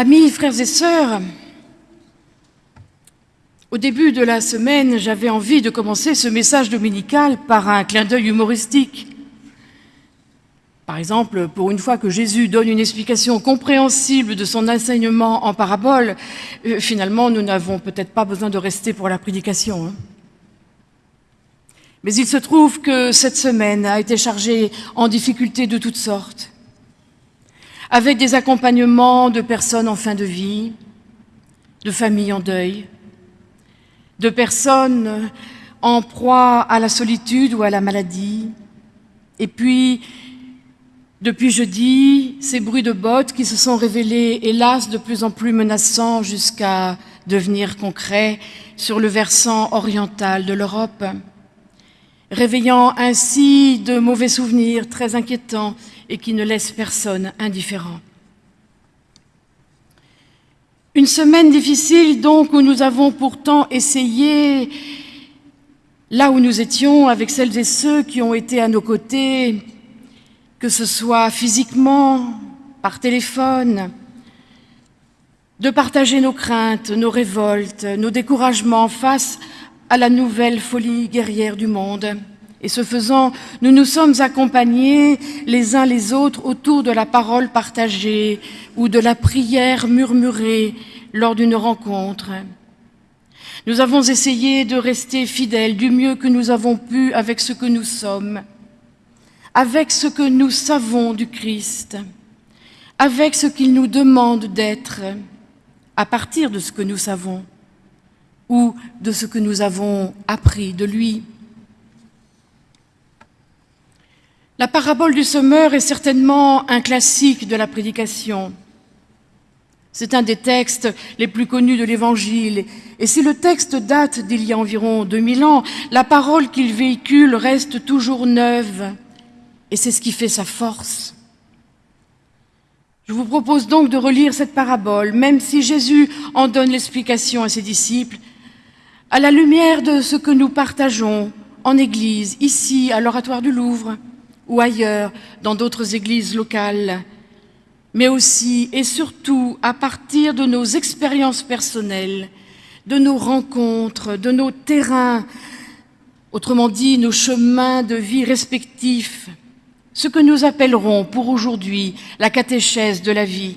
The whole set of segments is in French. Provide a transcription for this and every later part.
Amis, frères et sœurs, au début de la semaine, j'avais envie de commencer ce message dominical par un clin d'œil humoristique. Par exemple, pour une fois que Jésus donne une explication compréhensible de son enseignement en parabole, euh, finalement, nous n'avons peut-être pas besoin de rester pour la prédication. Hein. Mais il se trouve que cette semaine a été chargée en difficultés de toutes sortes, avec des accompagnements de personnes en fin de vie, de familles en deuil, de personnes en proie à la solitude ou à la maladie, et puis depuis jeudi, ces bruits de bottes qui se sont révélés, hélas, de plus en plus menaçants jusqu'à devenir concrets sur le versant oriental de l'Europe, réveillant ainsi de mauvais souvenirs très inquiétants et qui ne laissent personne indifférent. Une semaine difficile donc où nous avons pourtant essayé, là où nous étions, avec celles et ceux qui ont été à nos côtés, que ce soit physiquement, par téléphone, de partager nos craintes, nos révoltes, nos découragements face à la nouvelle folie guerrière du monde. Et ce faisant, nous nous sommes accompagnés les uns les autres autour de la parole partagée ou de la prière murmurée lors d'une rencontre. Nous avons essayé de rester fidèles du mieux que nous avons pu avec ce que nous sommes, avec ce que nous savons du Christ, avec ce qu'il nous demande d'être, à partir de ce que nous savons ou de ce que nous avons appris de lui. La parabole du semeur est certainement un classique de la prédication. C'est un des textes les plus connus de l'Évangile. Et si le texte date d'il y a environ 2000 ans, la parole qu'il véhicule reste toujours neuve et c'est ce qui fait sa force. Je vous propose donc de relire cette parabole, même si Jésus en donne l'explication à ses disciples, à la lumière de ce que nous partageons en Église, ici à l'Oratoire du Louvre ou ailleurs, dans d'autres églises locales, mais aussi et surtout à partir de nos expériences personnelles, de nos rencontres, de nos terrains, autrement dit nos chemins de vie respectifs, ce que nous appellerons pour aujourd'hui la catéchèse de la vie.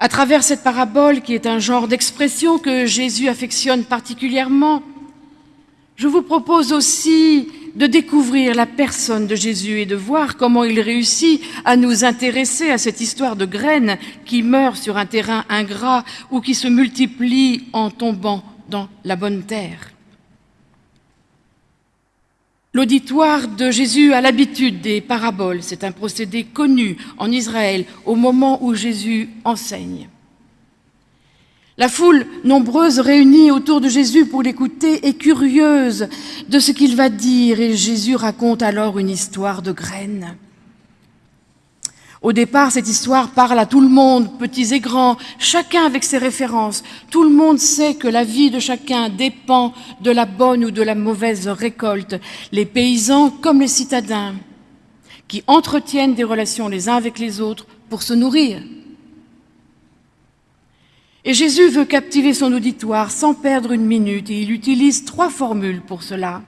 À travers cette parabole, qui est un genre d'expression que Jésus affectionne particulièrement, je vous propose aussi de découvrir la personne de Jésus et de voir comment il réussit à nous intéresser à cette histoire de graines qui meurent sur un terrain ingrat ou qui se multiplient en tombant dans la bonne terre. L'auditoire de Jésus a l'habitude des paraboles. C'est un procédé connu en Israël au moment où Jésus enseigne. La foule nombreuse réunie autour de Jésus pour l'écouter est curieuse de ce qu'il va dire et Jésus raconte alors une histoire de graines. Au départ, cette histoire parle à tout le monde, petits et grands, chacun avec ses références. Tout le monde sait que la vie de chacun dépend de la bonne ou de la mauvaise récolte. Les paysans comme les citadins, qui entretiennent des relations les uns avec les autres pour se nourrir. Et Jésus veut captiver son auditoire sans perdre une minute et il utilise trois formules pour cela.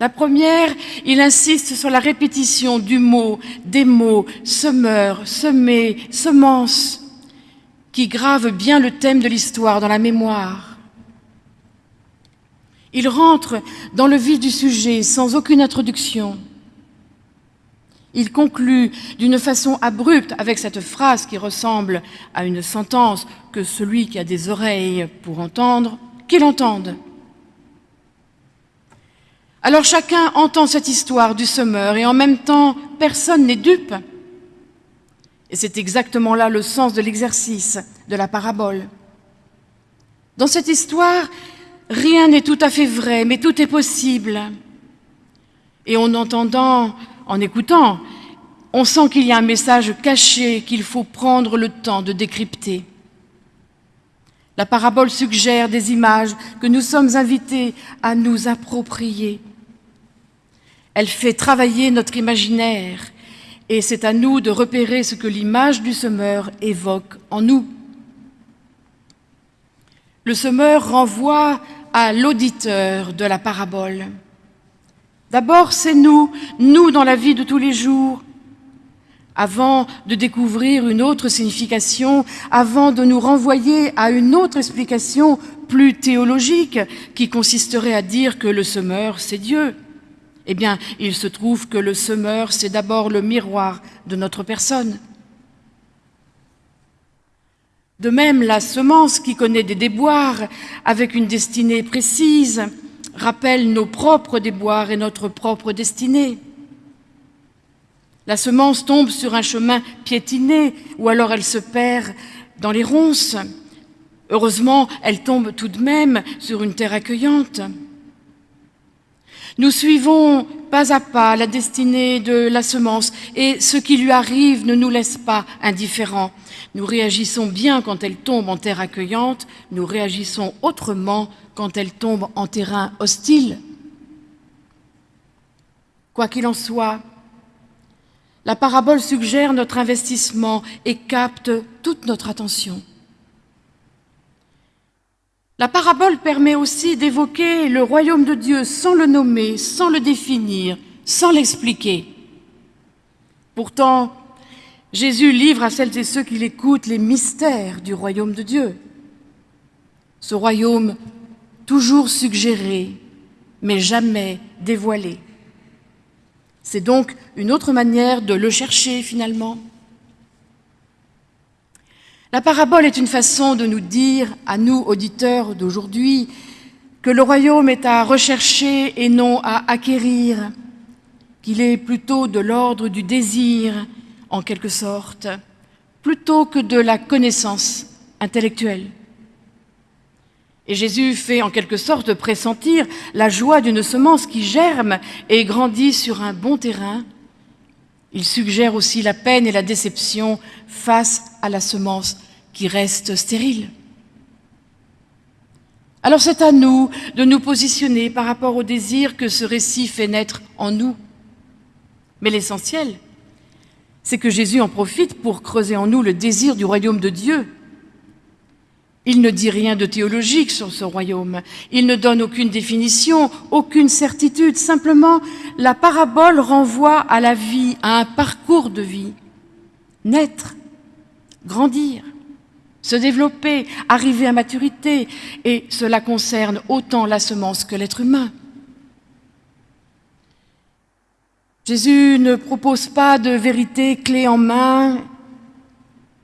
La première, il insiste sur la répétition du mot, des mots, semeur, semer, semence, qui grave bien le thème de l'histoire dans la mémoire. Il rentre dans le vif du sujet sans aucune introduction. Il conclut d'une façon abrupte avec cette phrase qui ressemble à une sentence que celui qui a des oreilles pour entendre, qu'il entende. Alors chacun entend cette histoire du semeur et en même temps, personne n'est dupe. Et c'est exactement là le sens de l'exercice de la parabole. Dans cette histoire, rien n'est tout à fait vrai, mais tout est possible. Et en entendant, en écoutant, on sent qu'il y a un message caché qu'il faut prendre le temps de décrypter. La parabole suggère des images que nous sommes invités à nous approprier. Elle fait travailler notre imaginaire, Et c'est à nous de repérer ce que l'image du semeur évoque en nous. Le semeur renvoie à l'auditeur de la parabole. D'abord, c'est nous, nous dans la vie de tous les jours, avant de découvrir une autre signification, avant de nous renvoyer à une autre explication plus théologique qui consisterait à dire que le semeur, c'est Dieu. Eh bien, il se trouve que le semeur, c'est d'abord le miroir de notre personne. De même, la semence qui connaît des déboires avec une destinée précise rappelle nos propres déboires et notre propre destinée. La semence tombe sur un chemin piétiné ou alors elle se perd dans les ronces. Heureusement, elle tombe tout de même sur une terre accueillante. Nous suivons pas à pas la destinée de la semence et ce qui lui arrive ne nous laisse pas indifférents. Nous réagissons bien quand elle tombe en terre accueillante, nous réagissons autrement quand elle tombe en terrain hostile. Quoi qu'il en soit, la parabole suggère notre investissement et capte toute notre attention. La parabole permet aussi d'évoquer le royaume de Dieu sans le nommer, sans le définir, sans l'expliquer. Pourtant, Jésus livre à celles et ceux qui l'écoutent les mystères du royaume de Dieu. Ce royaume toujours suggéré, mais jamais dévoilé. C'est donc une autre manière de le chercher finalement. La parabole est une façon de nous dire, à nous auditeurs d'aujourd'hui, que le royaume est à rechercher et non à acquérir, qu'il est plutôt de l'ordre du désir, en quelque sorte, plutôt que de la connaissance intellectuelle. Et Jésus fait en quelque sorte pressentir la joie d'une semence qui germe et grandit sur un bon terrain. Il suggère aussi la peine et la déception face à la semence qui reste stérile. Alors c'est à nous de nous positionner par rapport au désir que ce récit fait naître en nous. Mais l'essentiel, c'est que Jésus en profite pour creuser en nous le désir du royaume de Dieu, il ne dit rien de théologique sur ce royaume. Il ne donne aucune définition, aucune certitude. Simplement, la parabole renvoie à la vie, à un parcours de vie. Naître, grandir, se développer, arriver à maturité. Et cela concerne autant la semence que l'être humain. Jésus ne propose pas de vérité clé en main.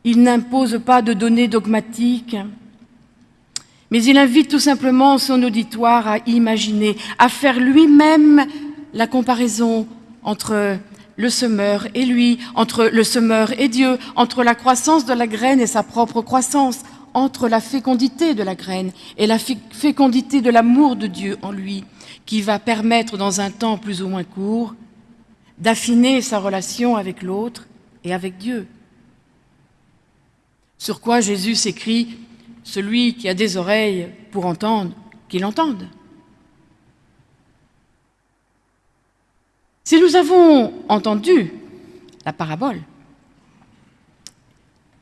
Il n'impose pas de données dogmatiques mais il invite tout simplement son auditoire à imaginer, à faire lui-même la comparaison entre le semeur et lui, entre le semeur et Dieu, entre la croissance de la graine et sa propre croissance, entre la fécondité de la graine et la fécondité de l'amour de Dieu en lui, qui va permettre dans un temps plus ou moins court d'affiner sa relation avec l'autre et avec Dieu. Sur quoi Jésus s'écrit celui qui a des oreilles pour entendre, qu'il entende. Si nous avons entendu la parabole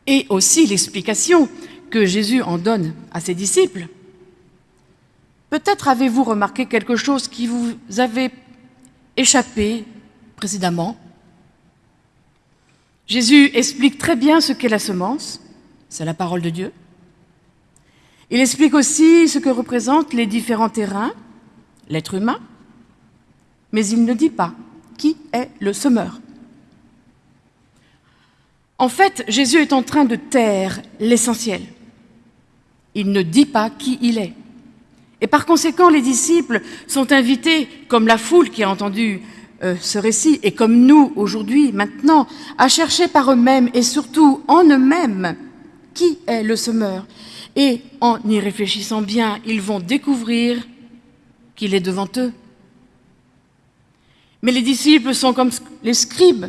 et aussi l'explication que Jésus en donne à ses disciples, peut-être avez-vous remarqué quelque chose qui vous avait échappé précédemment. Jésus explique très bien ce qu'est la semence, c'est la parole de Dieu. Il explique aussi ce que représentent les différents terrains, l'être humain, mais il ne dit pas qui est le semeur. En fait, Jésus est en train de taire l'essentiel. Il ne dit pas qui il est. Et par conséquent, les disciples sont invités, comme la foule qui a entendu euh, ce récit, et comme nous aujourd'hui, maintenant, à chercher par eux-mêmes et surtout en eux-mêmes qui est le semeur? Et en y réfléchissant bien, ils vont découvrir qu'il est devant eux. Mais les disciples sont comme les scribes,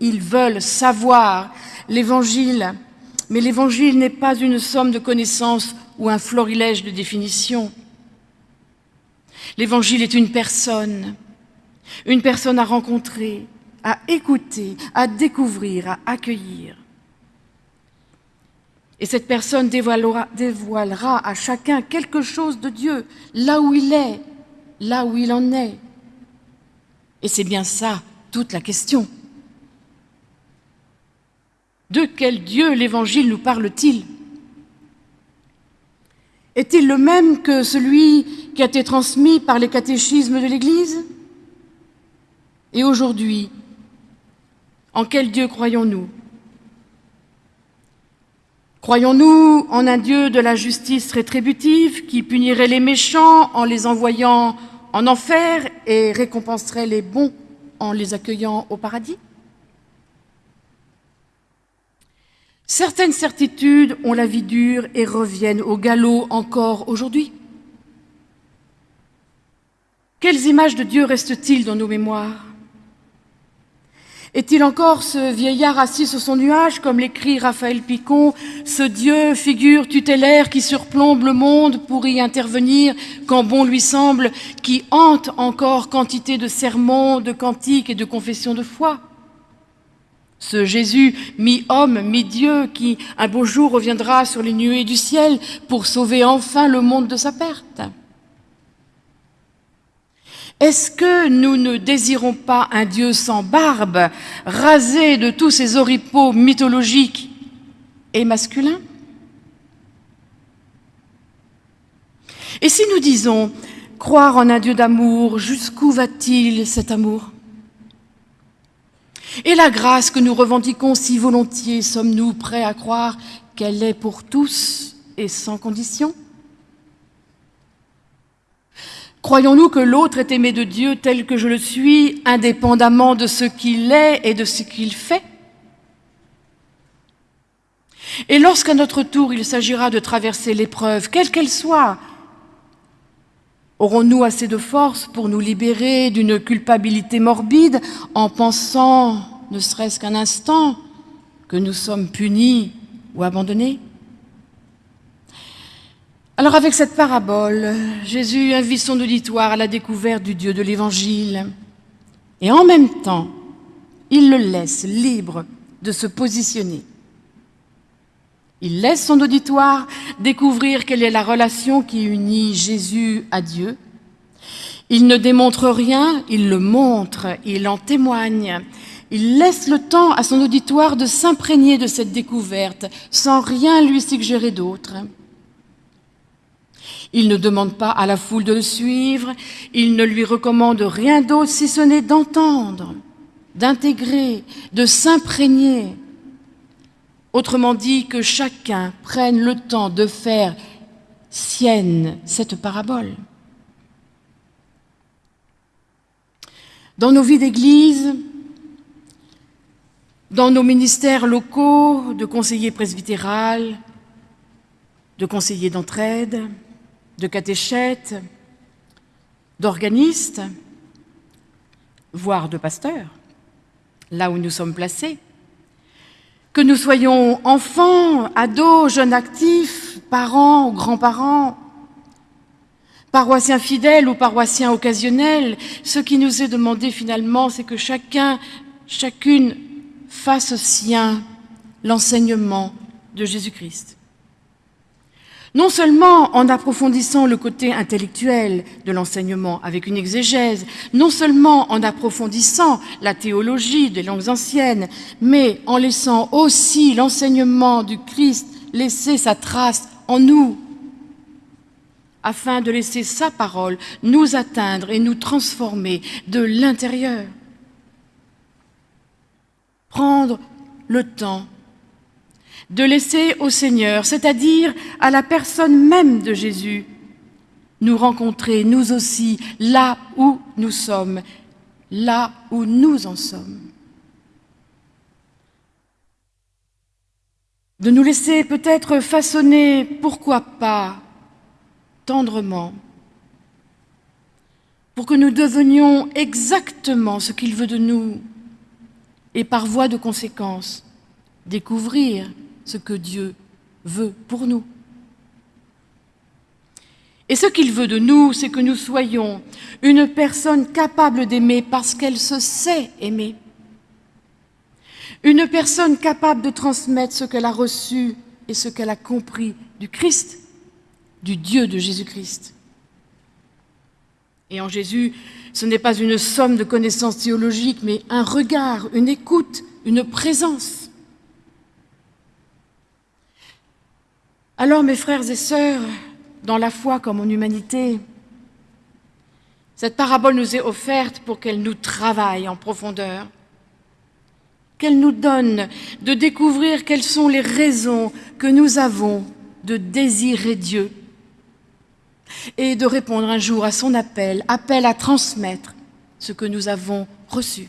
ils veulent savoir l'Évangile, mais l'Évangile n'est pas une somme de connaissances ou un florilège de définitions. L'Évangile est une personne, une personne à rencontrer, à écouter, à découvrir, à accueillir. Et cette personne dévoilera, à chacun quelque chose de Dieu, là où il est, là où il en est. Et c'est bien ça toute la question. De quel Dieu l'Évangile nous parle-t-il? Est-il le même que celui qui a été transmis par les catéchismes de l'Église? Et aujourd'hui, en quel Dieu croyons-nous? Croyons-nous en un Dieu de la justice rétributive qui punirait les méchants en les envoyant en enfer et récompenserait les bons en les accueillant au paradis? Certaines certitudes ont la vie dure et reviennent au galop encore aujourd'hui. Quelles images de Dieu restent-ils dans nos mémoires? Est-il encore ce vieillard assis sur son nuage, comme l'écrit Raphaël Picon, ce Dieu, figure tutélaire qui surplombe le monde pour y intervenir quand bon lui semble, qui hante encore quantité de sermons, de cantiques et de confessions de foi? Ce Jésus, mi-homme, mi-dieu, qui un beau jour reviendra sur les nuées du ciel pour sauver enfin le monde de sa perte est-ce que nous ne désirons pas un Dieu sans barbe, rasé de tous ses oripeaux mythologiques et masculins? Et si nous disons croire en un Dieu d'amour, jusqu'où va-t-il cet amour? Et la grâce que nous revendiquons si volontiers, sommes-nous prêts à croire qu'elle est pour tous et sans condition? Croyons-nous que l'autre est aimé de Dieu tel que je le suis, indépendamment de ce qu'il est et de ce qu'il fait? Et lorsqu'à notre tour il s'agira de traverser l'épreuve, quelle qu'elle soit, aurons-nous assez de force pour nous libérer d'une culpabilité morbide en pensant, ne serait-ce qu'un instant, que nous sommes punis ou abandonnés? Alors avec cette parabole, Jésus invite son auditoire à la découverte du Dieu de l'Évangile. Et en même temps, il le laisse libre de se positionner. Il laisse son auditoire découvrir quelle est la relation qui unit Jésus à Dieu. Il ne démontre rien, il le montre, il en témoigne. Il laisse le temps à son auditoire de s'imprégner de cette découverte sans rien lui suggérer d'autre. Il ne demande pas à la foule de le suivre, il ne lui recommande rien d'autre si ce n'est d'entendre, d'intégrer, de s'imprégner. Autrement dit, que chacun prenne le temps de faire sienne cette parabole. Dans nos vies d'Église, dans nos ministères locaux de conseillers presbytéral, de conseillers d'entraide, de catéchètes, d'organistes, voire de pasteurs, là où nous sommes placés. Que nous soyons enfants, ados, jeunes actifs, parents ou grands-parents, paroissiens fidèles ou paroissiens occasionnels, ce qui nous est demandé finalement, c'est que chacun, chacune fasse sien l'enseignement de Jésus-Christ. Non seulement en approfondissant le côté intellectuel de l'enseignement avec une exégèse, non seulement en approfondissant la théologie des langues anciennes, mais en laissant aussi l'enseignement du Christ laisser sa trace en nous, afin de laisser sa parole nous atteindre et nous transformer de l'intérieur. Prendre le temps de laisser au Seigneur, c'est-à-dire à la personne même de Jésus, nous rencontrer, nous aussi, là où nous sommes, là où nous en sommes. De nous laisser peut-être façonner, pourquoi pas, tendrement, pour que nous devenions exactement ce qu'il veut de nous, et par voie de conséquence, découvrir ce que Dieu veut pour nous. Et ce qu'il veut de nous, c'est que nous soyons une personne capable d'aimer parce qu'elle se sait aimer. une personne capable de transmettre ce qu'elle a reçu et ce qu'elle a compris du Christ, du Dieu de Jésus-Christ. Et en Jésus, ce n'est pas une somme de connaissances théologiques, mais un regard, une écoute, une présence. Alors, mes frères et sœurs, dans la foi comme en humanité, cette parabole nous est offerte pour qu'elle nous travaille en profondeur, qu'elle nous donne de découvrir quelles sont les raisons que nous avons de désirer Dieu et de répondre un jour à son appel, appel à transmettre ce que nous avons reçu.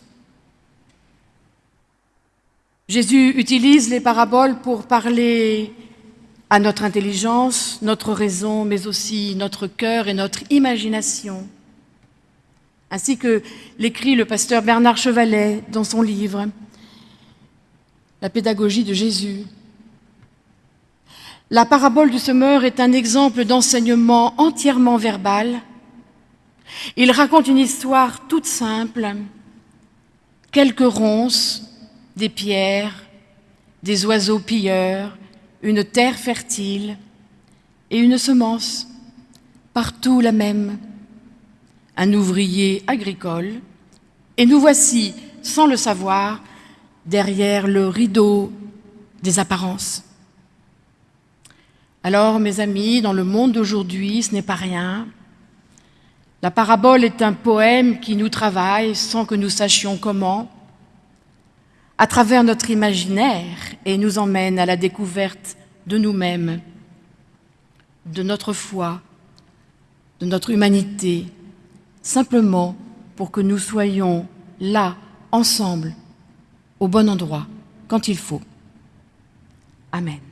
Jésus utilise les paraboles pour parler à notre intelligence, notre raison, mais aussi notre cœur et notre imagination ainsi que l'écrit le pasteur Bernard Chevalet dans son livre La pédagogie de Jésus. La parabole du semeur est un exemple d'enseignement entièrement verbal. Il raconte une histoire toute simple, quelques ronces, des pierres, des oiseaux pilleurs, une terre fertile et une semence, partout la même un ouvrier agricole, et nous voici, sans le savoir, derrière le rideau des apparences. Alors, mes amis, dans le monde d'aujourd'hui, ce n'est pas rien. La parabole est un poème qui nous travaille sans que nous sachions comment, à travers notre imaginaire et nous emmène à la découverte de nous-mêmes, de notre foi, de notre humanité, simplement pour que nous soyons là, ensemble, au bon endroit, quand il faut. Amen.